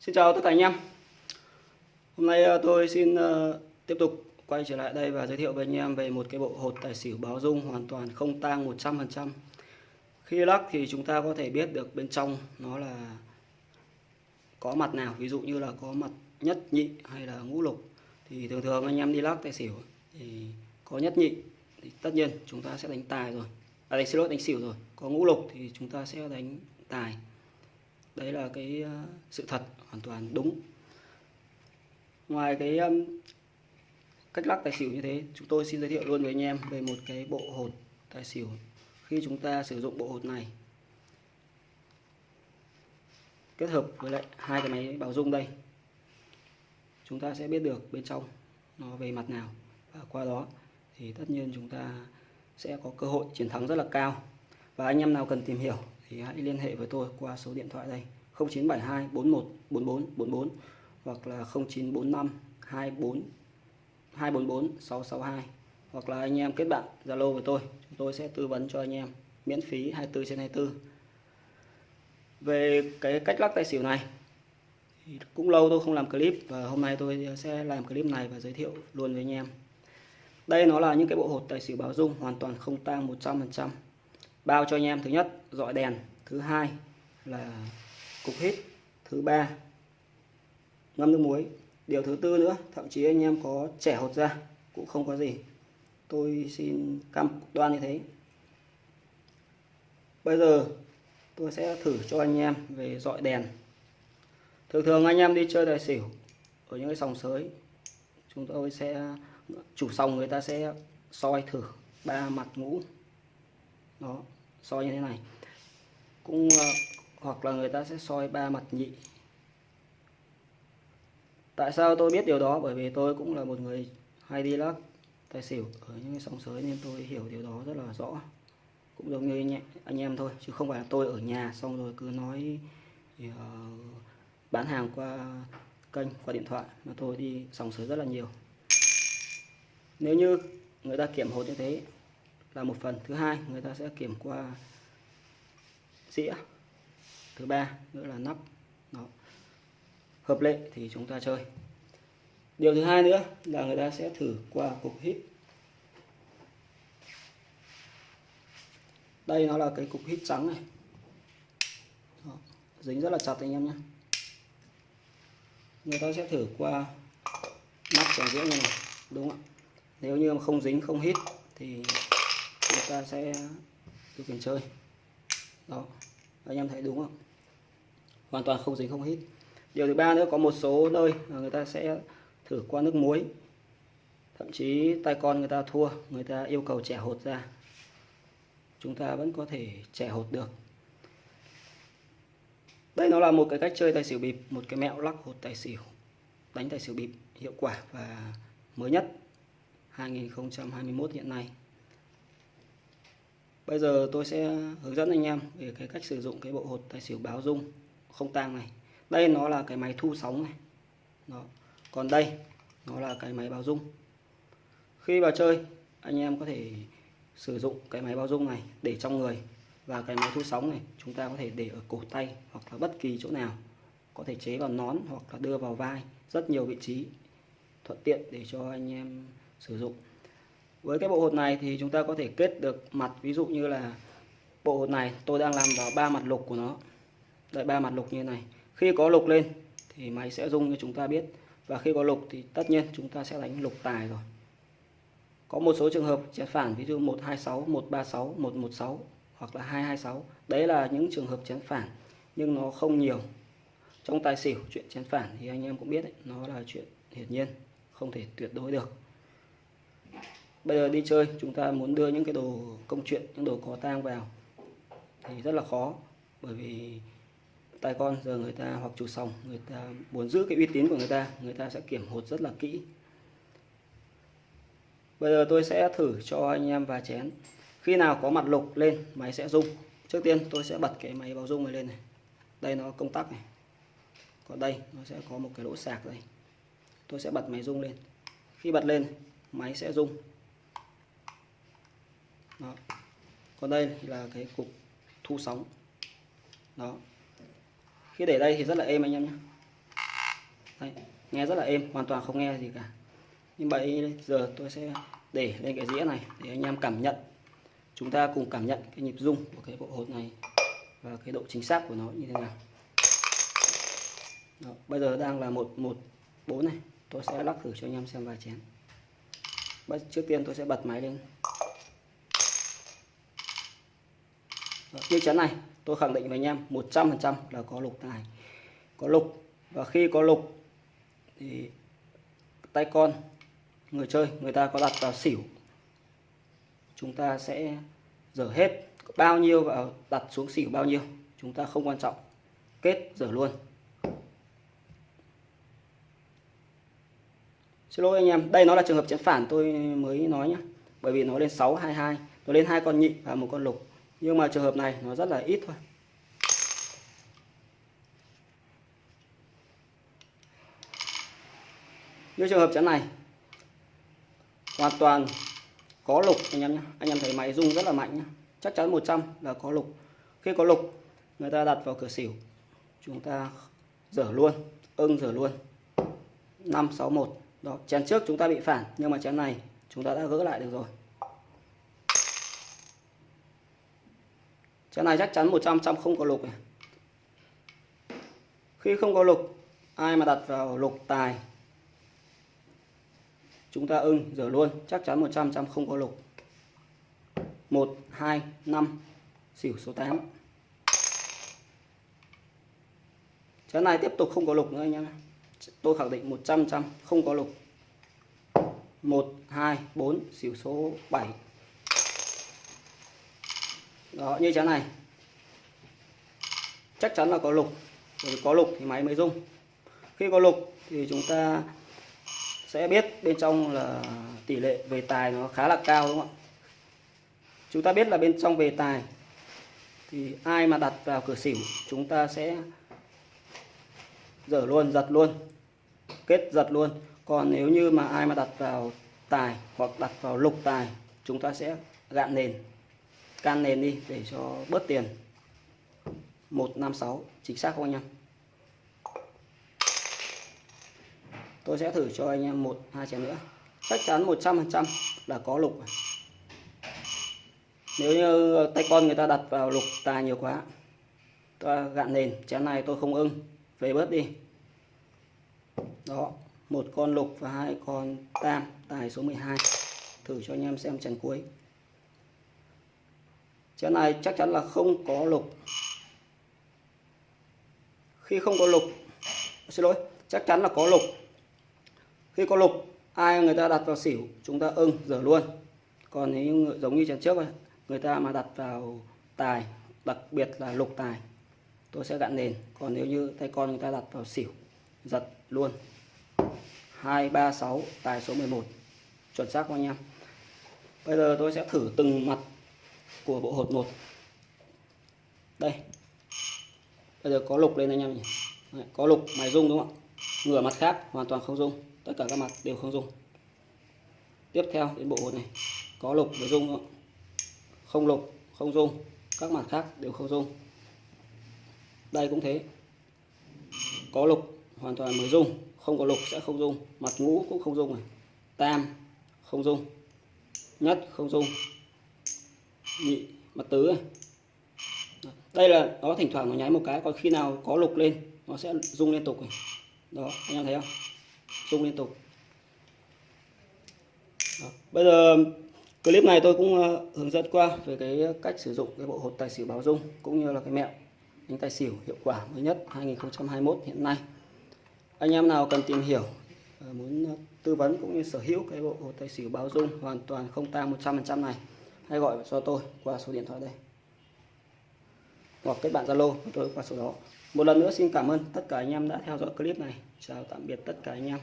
Xin chào tất cả anh em. Hôm nay ờ, tôi xin ờ, tiếp tục quay trở lại đây và giới thiệu với anh em về một cái bộ hột tài xỉu báo dung hoàn toàn không tang 100% Khi lắc thì chúng ta có thể biết được bên trong nó là có mặt nào, Ví dụ như là có mặt nhất nhị hay là ngũ lục. Thì thường thường anh em đi lắc tài xỉu thì có nhất nhị thì tất nhiên chúng ta sẽ đánh tài rồi. À đánh, xin lỗi, đánh xỉu rồi. Có ngũ lục thì chúng ta sẽ đánh tài đấy là cái ờ, sự thật hoàn toàn đúng. Ngoài cái cách lắc tài xỉu như thế, chúng tôi xin giới thiệu luôn với anh em về một cái bộ hột tài xỉu khi chúng ta sử dụng bộ hột này. Kết hợp với lại hai cái máy bảo dung đây. Chúng ta sẽ biết được bên trong nó về mặt nào. Và qua đó thì tất nhiên chúng ta sẽ có cơ hội chiến thắng rất là cao. Và anh em nào cần tìm hiểu thì hãy liên hệ với tôi qua số điện thoại đây. 0972 41 44 44 hoặc là 0945 24 244 662 hoặc là anh em kết bạn Zalo với tôi. Chúng tôi sẽ tư vấn cho anh em miễn phí 24 trên 24 về cái cách lắc tay xỉu này, thì cũng lâu tôi không làm clip và hôm nay tôi sẽ làm clip này và giới thiệu luôn với anh em. Đây nó là những cái bộ hột tài xỉu báo dung hoàn toàn không tang 100% bao cho anh em, thứ nhất, dọi đèn. Thứ hai là cục hít. Thứ ba, ngâm nước muối. Điều thứ tư nữa, thậm chí anh em có trẻ hột ra, cũng không có gì. Tôi xin cam đoan như thế. Bây giờ tôi sẽ thử cho anh em về dọi đèn. Thường thường anh em đi chơi tài xỉu ở những cái sòng sới, chúng tôi sẽ, chủ sòng người ta sẽ soi thử ba mặt ngũ. Đó soi như thế này. Cũng ờ, hoặc là người ta sẽ soi ba mặt nhị. Tại sao tôi biết điều đó? Bởi vì tôi cũng là một người hay đi lắc tài xỉu ở những cái sòng sới nên tôi hiểu điều đó rất là rõ. Cũng giống như anh, anh em thôi chứ không phải là tôi ở nhà xong rồi cứ nói thì, uh, bán hàng qua kênh qua điện thoại mà tôi đi sòng sới rất là nhiều. Nếu như người ta kiểm hột như thế là một phần thứ hai, người ta sẽ kiểm qua dĩa. Thứ ba nữa là nắp. Đó. hợp lệ thì chúng ta chơi. Điều thứ hai nữa là người ta sẽ thử qua cục hít đây nó là cái cục hít trắng này. Đó. dính rất là chặt anh em nhé. Người ta sẽ thử qua nắp chén dĩa như này, đúng không nếu như mà không dính, không hít thì người ta sẽ điều khiển chơi. Đó. Anh em thấy đúng không? Hoàn toàn không dính không hít. Điều thứ ba nữa, có một số nơi là người ta sẽ thử qua nước muối. Thậm chí tay con người ta thua, người ta yêu cầu trẻ hột ra. Chúng ta vẫn có thể trẻ hột được. Đây nó là một cái cách chơi tài xỉu bịp, một cái mẹo lắc hột tài xỉu, đánh tài xỉu bịp hiệu quả và mới nhất 2021 hiện nay bây giờ tôi sẽ hướng dẫn anh em về cái cách sử dụng cái bộ hột tài xỉu báo dung không tang này. Đây nó là cái máy thu sóng này. Đó. còn đây, nó là cái máy báo dung. Khi vào chơi, anh em có thể sử dụng cái máy báo dung này để trong người và cái máy thu sóng này chúng ta có thể để ở cổ tay hoặc là bất kỳ chỗ nào. Có thể chế vào nón hoặc là đưa vào vai, rất nhiều vị trí thuận tiện để cho anh em sử dụng với cái bộ hột này thì chúng ta có thể kết được mặt ví dụ như là bộ hột này tôi đang làm vào ba mặt lục của nó. Đây ba mặt lục như này. Khi có lục lên thì máy sẽ rung như chúng ta biết. Và khi có lục thì tất nhiên chúng ta sẽ đánh lục tài rồi. Có một số trường hợp chén phản ví dụ 126 136 116 hoặc là 226 đấy là những trường hợp chén phản nhưng nó không nhiều. Trong tài xỉu chuyện chén phản thì anh em cũng biết đấy, nó là chuyện hiển nhiên không thể tuyệt đối được bây giờ đi chơi, chúng ta muốn đưa những cái đồ công chuyện, những đồ có tang vào thì rất là khó. Bởi vì tay con giờ người ta hoặc chủ sòng, người ta muốn giữ cái uy tín của người ta người ta sẽ kiểm hột rất là kỹ. Bây giờ tôi sẽ thử cho anh em vài chén. Khi nào có mặt lục lên, máy sẽ rung. Trước tiên tôi sẽ bật cái máy báo rung này lên này. Đây nó công tắc này. Còn đây, nó sẽ có một cái lỗ sạc đây. Tôi sẽ bật máy rung lên. Khi bật lên, máy sẽ rung đó. còn đây là cái cục thu sóng. Đó. Khi để đây thì rất là êm anh em nhé. Đây, nghe rất là êm hoàn toàn không nghe gì cả. Nhưng bây giờ tôi sẽ để lên cái dĩa này để anh em cảm nhận. Chúng ta cùng cảm nhận cái nhịp rung của cái bộ hột này và cái độ chính xác của nó như thế nào. Đó, bây giờ đang là một một bốn này. Tôi sẽ lắc thử cho anh em xem vài chén. Trước tiên tôi sẽ bật máy lên. Đó, như chén này tôi khẳng định với anh em 100% là có lục tài. Có lục và khi có lục thì tay con người chơi người ta có đặt vào xỉu. Chúng ta sẽ dở hết bao nhiêu vào đặt xuống xỉu bao nhiêu chúng ta không quan trọng. Kết dở luôn. Xin lỗi anh em đây nó là trường hợp chén phản tôi mới nói nhé bởi vì nó lên 622 nó lên hai con nhị và một con lục nhưng mà trường hợp này nó rất là ít thôi. Như trường hợp chén này, hoàn toàn có lục anh em nhé anh em thấy máy rung rất là mạnh nhé chắc chắn 100 là có lục. Khi có lục, người ta đặt vào cửa xỉu. Chúng ta dở luôn, ưng dở luôn. 561 đó, chén trước chúng ta bị phản, nhưng mà chén này chúng ta đã gỡ lại được rồi. Chén này chắc chắn 100 trăm không có lục này khi không có lục, ai mà đặt vào lục tài? Chúng ta ưng rửa luôn, chắc chắn 100 trăm không có lục. 1 2 5 xỉu số 8 chén này tiếp tục không có lục nữa anh em tôi khẳng định 100 trăm không có lục. 1 2 4 xỉu số 7 đó, như chén này. Chắc chắn là có lục. Bởi có lục thì máy mới rung. Khi có lục thì chúng ta sẽ biết bên trong là tỷ lệ về tài nó khá là cao, đúng không ạ? Chúng ta biết là bên trong về tài thì ai mà đặt vào cửa xỉu, chúng ta sẽ dở luôn, giật luôn, kết giật luôn. Còn nếu như mà ai mà đặt vào tài hoặc đặt vào lục tài, chúng ta sẽ gạn nền can nền đi, để cho bớt tiền. 156 chính xác không anh em? Tôi sẽ thử cho anh em một, hai chén nữa. Chắc chắn 100% là có lục nếu như tay con người ta đặt vào lục tài nhiều quá tôi gạn nền, chén này tôi không ưng. Về bớt đi. Đó, một con lục và hai con tam, tài số 12 thử cho anh em xem chén cuối chén này chắc chắn là không có lục. Khi không có lục, xin lỗi, chắc chắn là có lục. Khi có lục, ai người ta đặt vào xỉu, chúng ta ưng, dở luôn. Còn nếu giống như trận trước người ta mà đặt vào tài, đặc biệt là lục tài, tôi sẽ gặn nền. Còn nếu như tay con người ta đặt vào xỉu, giật luôn. 236 tài số 11 chuẩn xác không anh em? Bây giờ tôi sẽ thử từng mặt của bộ hột một. Đây. Bây giờ có lục lên anh em nhỉ. Đấy, có lục mài rung đúng không ạ? Ngửa mặt khác hoàn toàn không rung. Tất cả các mặt đều không rung. Tiếp theo đến bộ hột này. Có lục với rung không? không lục không rung. Các mặt khác đều không rung. Đây cũng thế. Có lục hoàn toàn mới rung. Không có lục sẽ không rung. Mặt ngũ cũng không rung này. Tam không rung. Nhất không rung nhị, mặt tứ à. đây là, nó thỉnh thoảng nó nháy một cái còn khi nào có lục lên, nó sẽ rung liên tục này. đó, anh em thấy không rung liên tục đó. bây giờ clip này tôi cũng ờ, hướng dẫn qua về cái cách sử dụng cái bộ hột tài xỉu báo rung cũng như là cái mẹo đánh tài xỉu hiệu quả mới nhất 2021 hiện nay anh em nào cần tìm hiểu ờ, muốn tư vấn cũng như sở hữu cái bộ hột tài xỉu báo dung hoàn toàn không tang 100% này hãy gọi cho tôi qua số điện thoại đây. Hoặc kết bạn Zalo tôi qua số đó. Một lần nữa xin cảm ơn tất cả anh em đã theo dõi clip này. Chào tạm biệt tất cả anh em.